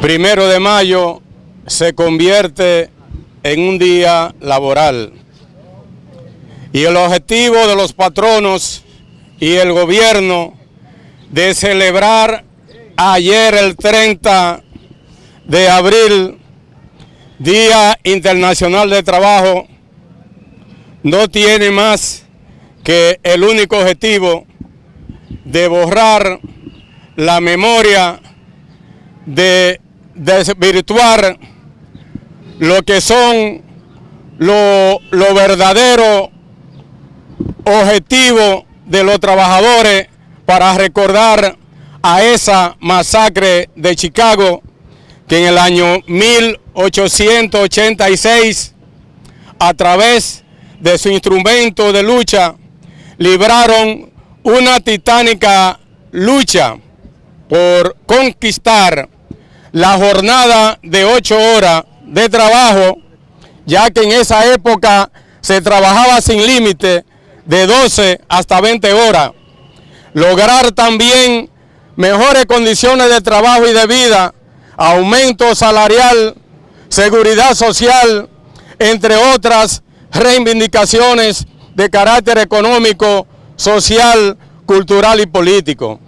primero de mayo se convierte en un día laboral. Y el objetivo de los patronos y el gobierno de celebrar ayer el 30 de abril, Día Internacional de Trabajo, no tiene más que el único objetivo de borrar la memoria, de desvirtuar lo que son lo, lo verdadero objetivo de los trabajadores para recordar a esa masacre de Chicago que en el año 1886 a través de su instrumento de lucha libraron una titánica lucha por conquistar la jornada de ocho horas de trabajo, ya que en esa época se trabajaba sin límite de 12 hasta 20 horas. Lograr también mejores condiciones de trabajo y de vida, aumento salarial, seguridad social, entre otras reivindicaciones de carácter económico, social, cultural y político.